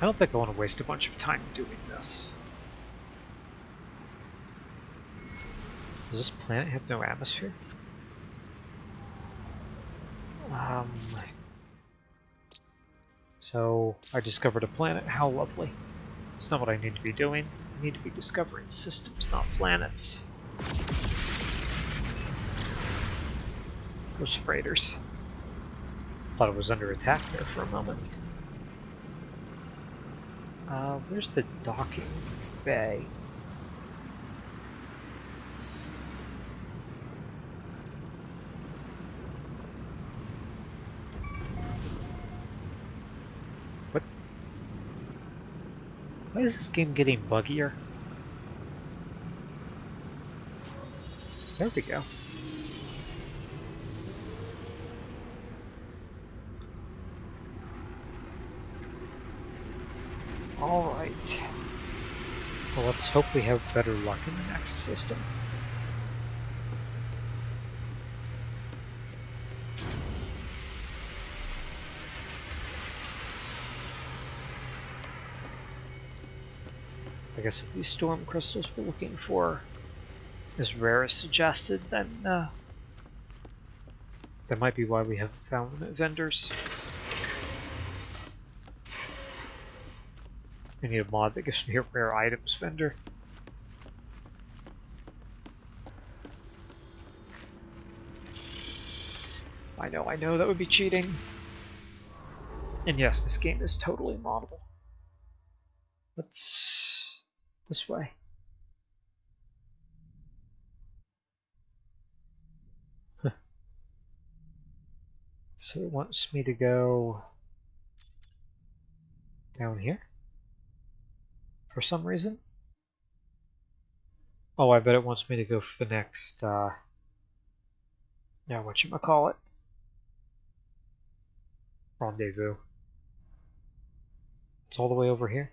I don't think I want to waste a bunch of time doing this. Does this planet have no atmosphere? Um, so, I discovered a planet. How lovely. It's not what I need to be doing. I need to be discovering systems, not planets. Those freighters. Thought it was under attack there for a moment. Uh, where's the docking bay? What? Why is this game getting buggier? There we go. Alright. Well, let's hope we have better luck in the next system. I guess if these storm crystals we're looking for is rare as suggested, then uh, that might be why we haven't found them at vendors. I need a mod that gives me a rare items vendor. I know, I know, that would be cheating. And yes, this game is totally moddable. Let's... this way. so it wants me to go down here? For some reason. Oh, I bet it wants me to go for the next, uh, yeah, whatchamacallit? Rendezvous. It's all the way over here.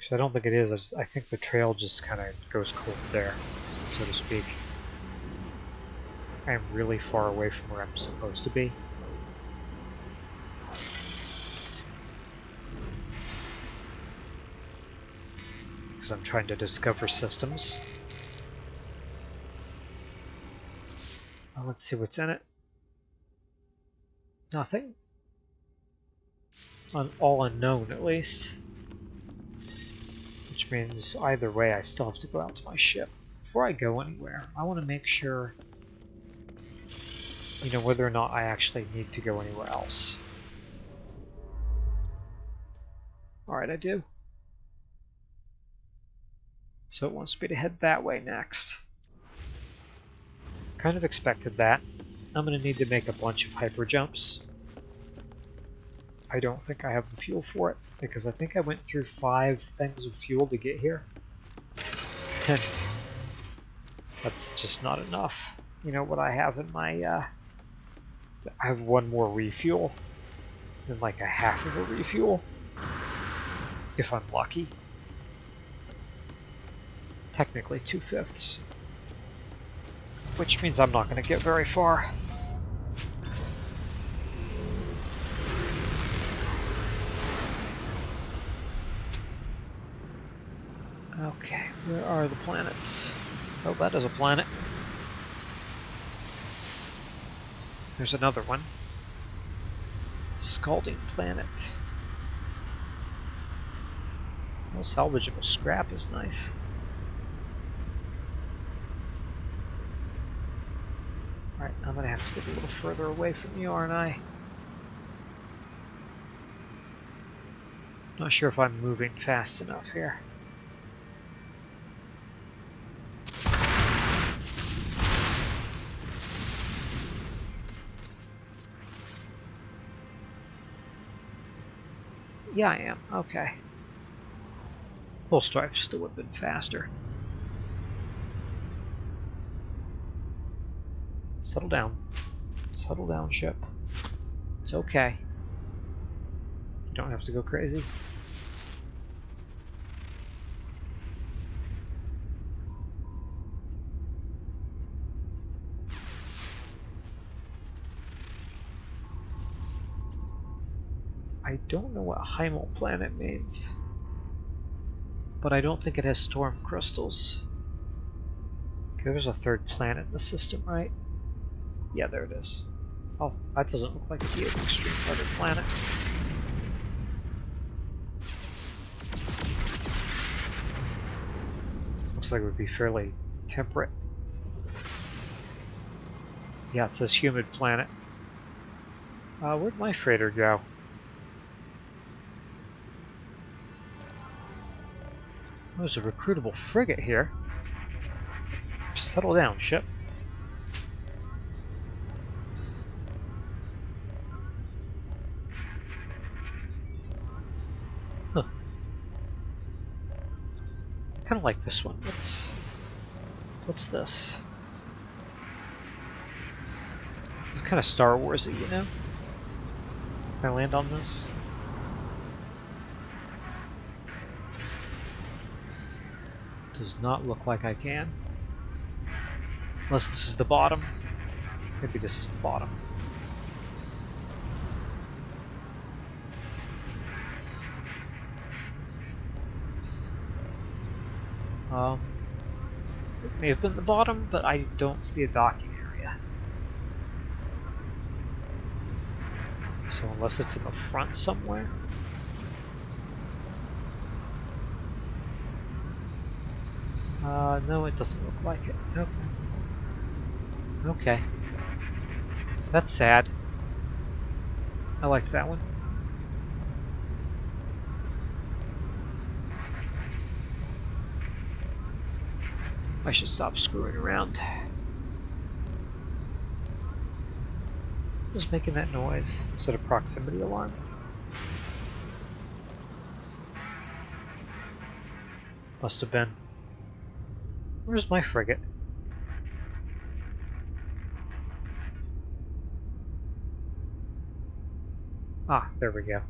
Actually, I don't think it is. I, just, I think the trail just kind of goes cold there, so to speak. I am really far away from where I'm supposed to be. Because I'm trying to discover systems. Well, let's see what's in it. Nothing. Un all unknown, at least. Which means either way, I still have to go out to my ship. Before I go anywhere, I want to make sure, you know, whether or not I actually need to go anywhere else. Alright, I do. So it wants me to head that way next. Kind of expected that. I'm going to need to make a bunch of hyper jumps. I don't think I have the fuel for it, because I think I went through five things of fuel to get here. And that's just not enough. You know what I have in my, uh, I have one more refuel, and like a half of a refuel, if I'm lucky technically two-fifths. Which means I'm not going to get very far. Okay, where are the planets? Oh, that is a planet. There's another one. Scalding Planet. Well, salvageable scrap is nice. Alright, I'm gonna have to get a little further away from you, aren't I? Not sure if I'm moving fast enough here. Yeah, I am. Okay. Full strife still would have been faster. Settle down. Settle down, ship. It's okay. You don't have to go crazy. I don't know what Hiemal planet means. But I don't think it has storm crystals. Okay, there's a third planet in the system, right? Yeah, there it is. Oh, that doesn't look like it'd extreme weather planet. Looks like it would be fairly temperate. Yeah, it says humid planet. Uh, where'd my freighter go? There's a recruitable frigate here. Settle down, ship. Huh. Kind of like this one. What's what's this? It's kind of Star Warsy, you know. Can I land on this? Does not look like I can. Unless this is the bottom. Maybe this is the bottom. Um, it may have been the bottom, but I don't see a docking area. So unless it's in the front somewhere. Uh, no, it doesn't look like it. Okay. Okay. That's sad. I liked that one. I should stop screwing around. Who's making that noise? Is it a proximity alarm? Must have been. Where's my frigate? Ah, there we go.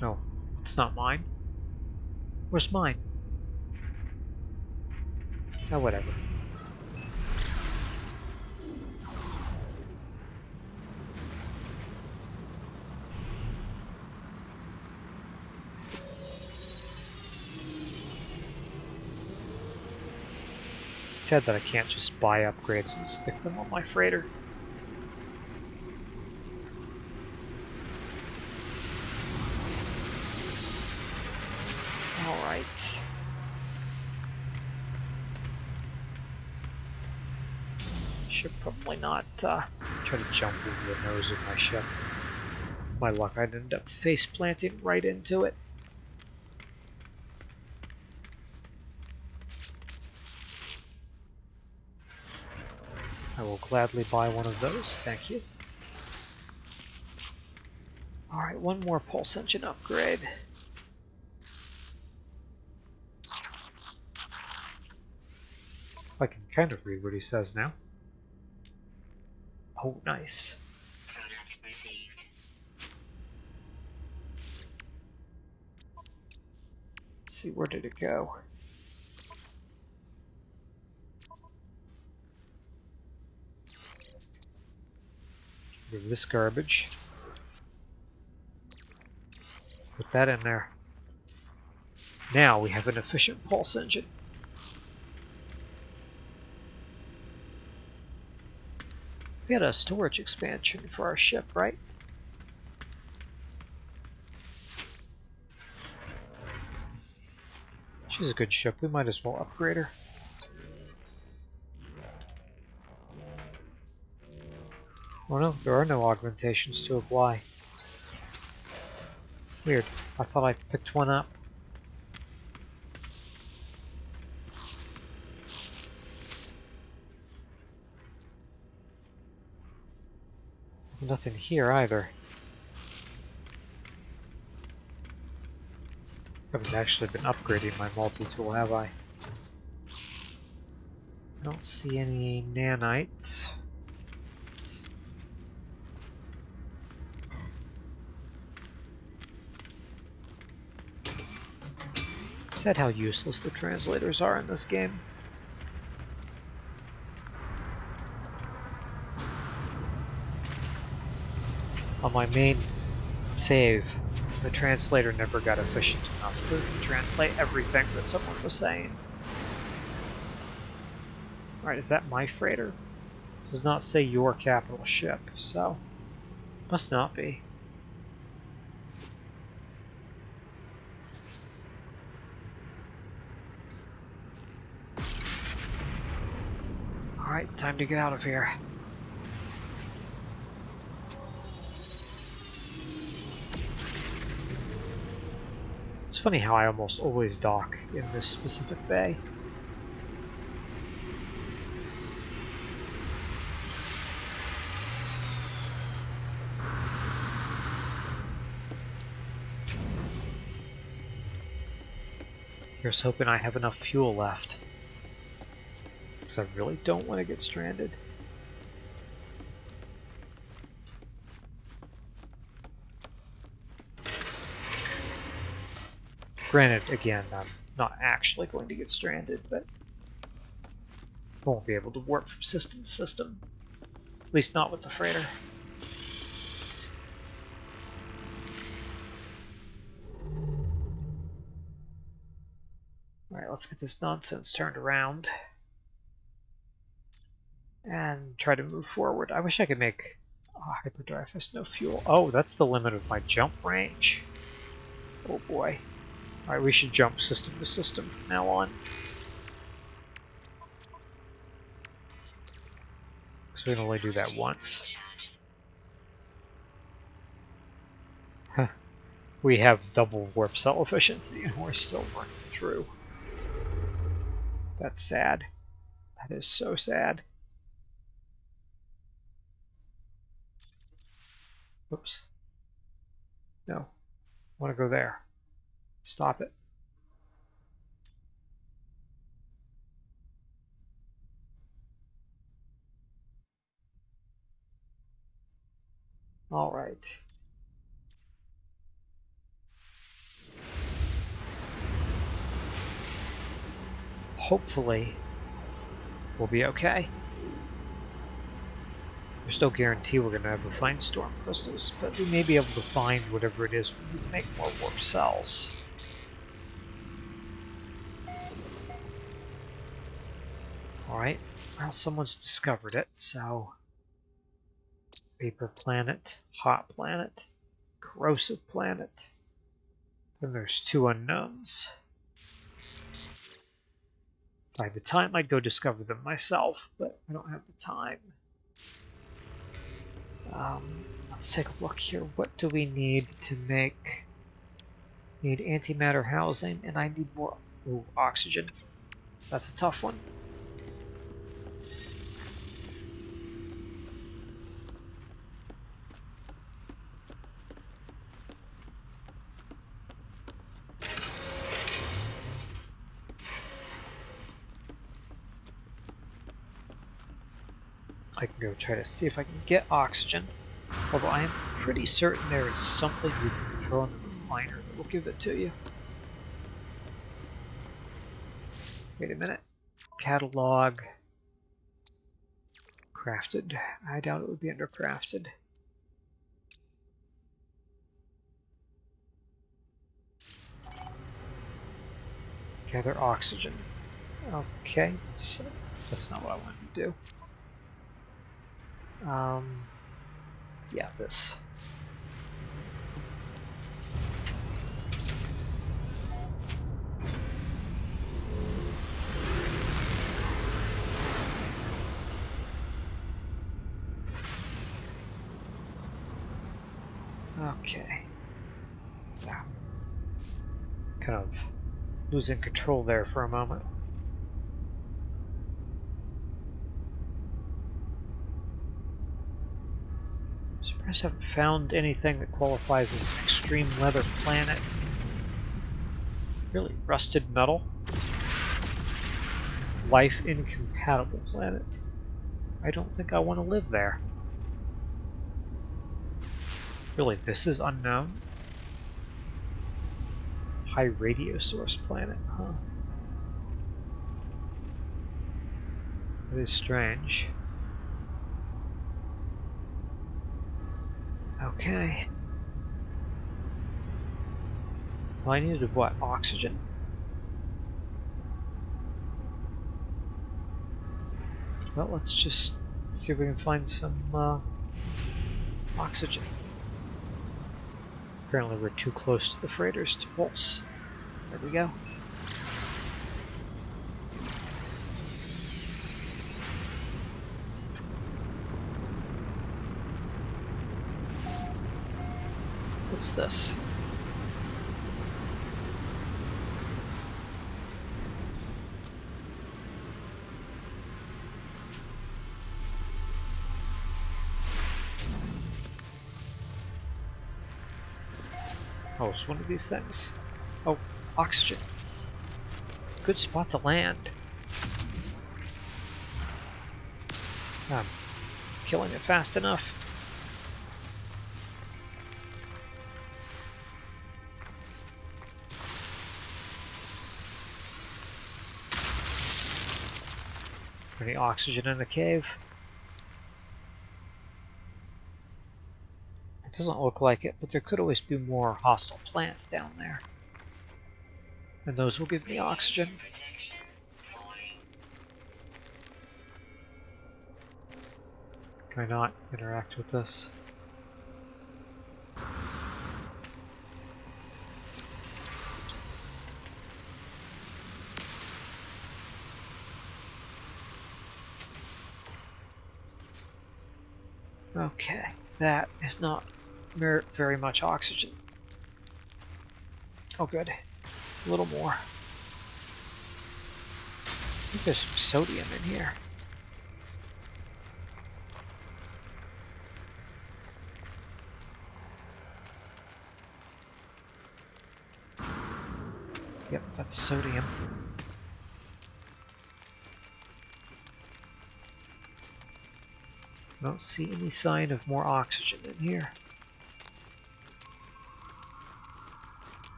No, it's not mine. Where's mine? Oh, whatever. Sad that I can't just buy upgrades and stick them on my freighter. Alright. Should probably not uh, try to jump into the nose of my ship. With my luck, I'd end up face planting right into it. I will gladly buy one of those, thank you. Alright, one more pulse engine upgrade. I can kind of read what he says now. Oh, nice. Let's see, where did it go? Rid this garbage. Put that in there. Now we have an efficient pulse engine. We had a storage expansion for our ship, right? She's a good ship. We might as well upgrade her. Oh no, there are no augmentations to apply. Weird. I thought I picked one up. Nothing here either. Haven't actually been upgrading my multi-tool, have I? I don't see any nanites. Is that how useless the translators are in this game. My main Save. The translator never got efficient enough to translate everything that someone was saying. Alright, is that my freighter? does not say your capital ship, so must not be. Alright, time to get out of here. It's funny how I almost always dock in this specific bay. Here's hoping I have enough fuel left. Because I really don't want to get stranded. Granted, again, I'm not actually going to get stranded, but I won't be able to warp from system to system. At least not with the freighter. Alright, let's get this nonsense turned around. And try to move forward. I wish I could make oh, hyperdrive has no fuel. Oh, that's the limit of my jump range. Oh boy. Alright, we should jump system to system from now on. So we can only do that once. we have double warp cell efficiency and we're still running through. That's sad. That is so sad. Oops. No. I want to go there. Stop it. All right. hopefully we'll be okay. There's no guarantee we're going to ever find storm crystals, but we may be able to find whatever it is we need to make more warp cells. Well someone's discovered it, so... Vapor planet, hot planet, corrosive planet. Then there's two unknowns. By the time, I'd go discover them myself, but I don't have the time. Um, let's take a look here. What do we need to make... Need antimatter housing, and I need more ooh, oxygen. That's a tough one. Go try to see if I can get oxygen. Although I am pretty certain there is something you can throw in the refiner that will give it to you. Wait a minute. Catalog. Crafted. I doubt it would be under crafted. Gather oxygen. Okay, that's, that's not what I wanted to do. Um, yeah, this. Okay. Yeah. Kind of losing control there for a moment. I haven't found anything that qualifies as an extreme leather planet. Really, rusted metal. Life incompatible planet. I don't think I want to live there. Really, this is unknown? High radio source planet, huh? That is strange. Okay. Well, I needed what? Oxygen. Well, let's just see if we can find some uh, oxygen. Apparently we're too close to the freighters to pulse. There we go. What's this? Oh, it's one of these things. Oh, oxygen. Good spot to land. I'm killing it fast enough. Any oxygen in the cave? It doesn't look like it, but there could always be more hostile plants down there. And those will give me oxygen. Can I not interact with this? Okay, that is not very much oxygen. Oh good, a little more. I think there's some sodium in here. Yep, that's sodium. I don't see any sign of more oxygen in here.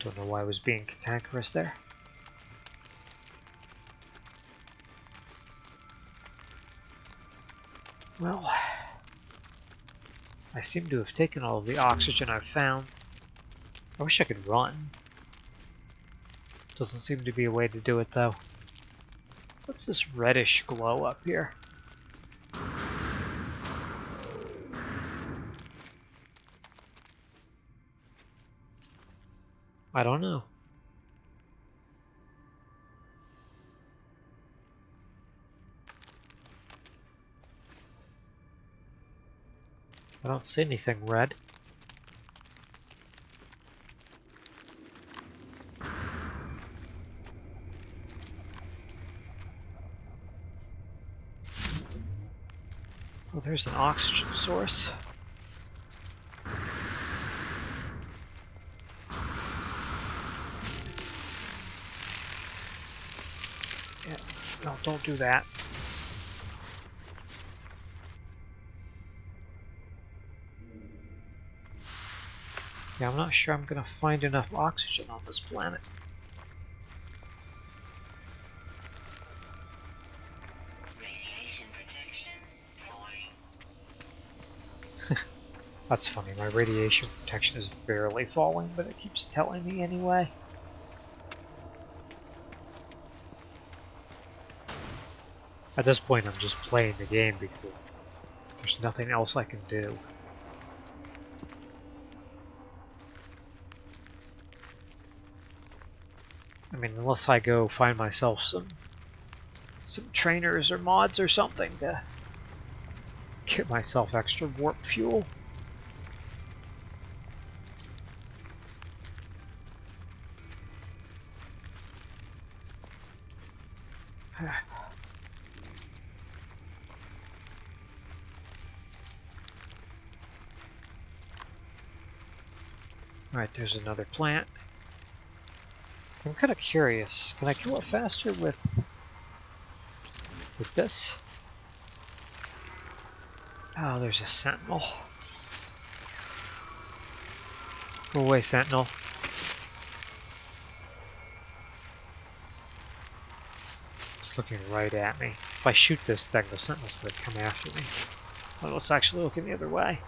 Don't know why I was being cantankerous there. Well, I seem to have taken all of the oxygen I've found. I wish I could run. Doesn't seem to be a way to do it though. What's this reddish glow up here? I don't know. I don't see anything red. Well, there's an oxygen source. Yeah, no, don't do that. Yeah, I'm not sure I'm gonna find enough oxygen on this planet. That's funny, my radiation protection is barely falling, but it keeps telling me anyway. At this point, I'm just playing the game because there's nothing else I can do. I mean, unless I go find myself some some trainers or mods or something to get myself extra warp fuel. Alright, there's another plant. I'm kind of curious. Can I kill it faster with with this? Oh, there's a sentinel. Go away, sentinel. It's looking right at me. If I shoot this thing, the sentinel's going to come after me. Oh, it's actually looking the other way.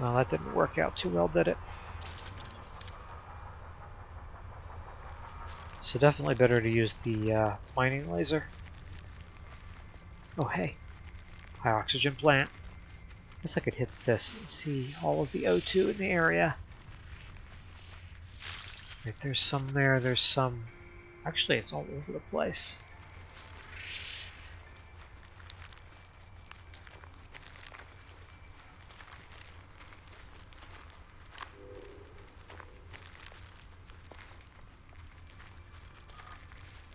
Well, that didn't work out too well, did it? So definitely better to use the uh, mining laser. Oh, hey. High oxygen plant. Guess I could hit this and see all of the O2 in the area. Right, there's some there, there's some... Actually, it's all over the place.